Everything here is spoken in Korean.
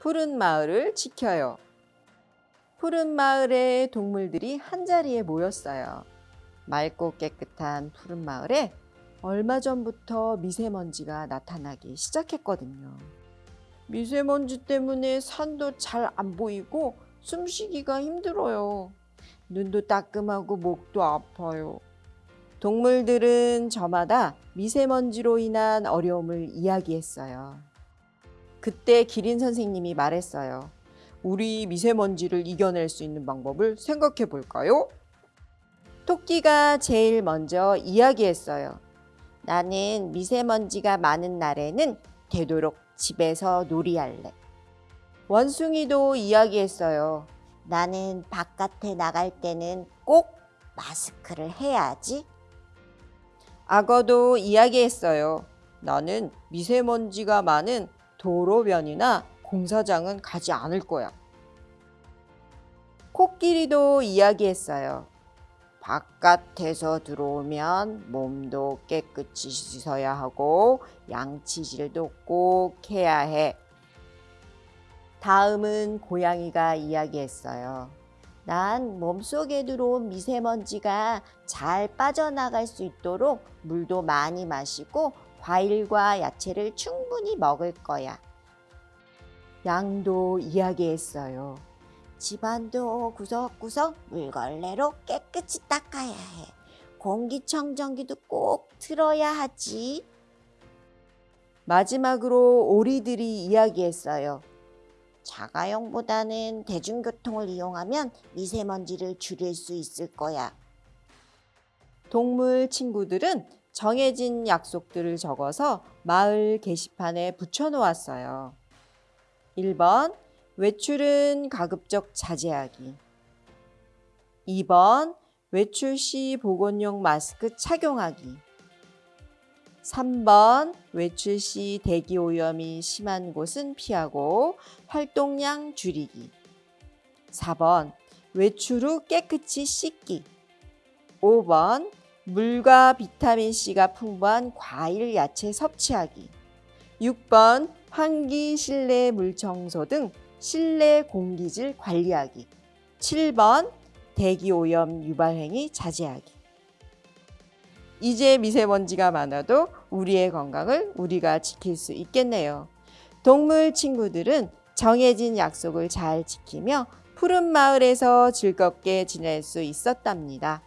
푸른 마을을 지켜요. 푸른 마을의 동물들이 한자리에 모였어요. 맑고 깨끗한 푸른 마을에 얼마 전부터 미세먼지가 나타나기 시작했거든요. 미세먼지 때문에 산도 잘 안 보이고 숨쉬기가 힘들어요. 눈도 따끔하고 목도 아파요. 동물들은 저마다 미세먼지로 인한 어려움을 이야기했어요. 그때 기린 선생님이 말했어요. 우리 미세먼지를 이겨낼 수 있는 방법을 생각해 볼까요? 토끼가 제일 먼저 이야기했어요. 나는 미세먼지가 많은 날에는 되도록 집에서 놀이할래. 원숭이도 이야기했어요. 나는 바깥에 나갈 때는 꼭 마스크를 해야지. 악어도 이야기했어요. 나는 미세먼지가 많은 도로변이나 공사장은 가지 않을 거야. 코끼리도 이야기했어요. 바깥에서 들어오면 몸도 깨끗이 씻어야 하고 양치질도 꼭 해야 해. 다음은 고양이가 이야기했어요. 난 몸속에 들어온 미세먼지가 잘 빠져나갈 수 있도록 물도 많이 마시고 과일과 야채를 충분히 먹을 거야. 양도 이야기했어요. 집안도 구석구석 물걸레로 깨끗이 닦아야 해. 공기청정기도 꼭 틀어야 하지. 마지막으로 오리들이 이야기했어요. 자가용보다는 대중교통을 이용하면 미세먼지를 줄일 수 있을 거야. 동물 친구들은 정해진 약속들을 적어서 마을 게시판에 붙여놓았어요. 1번 외출은 가급적 자제하기. 2번 외출 시 보건용 마스크 착용하기. 3번 외출 시 대기 오염이 심한 곳은 피하고 활동량 줄이기. 4번 외출 후 깨끗이 씻기. 5번 물과 비타민C가 풍부한 과일, 야채 섭취하기 6번 환기, 실내 물 청소 등 실내 공기질 관리하기 7번 대기 오염 유발 행위 자제하기 이제 미세먼지가 많아도 우리의 건강을 우리가 지킬 수 있겠네요. 동물 친구들은 정해진 약속을 잘 지키며 푸른 마을에서 즐겁게 지낼 수 있었답니다.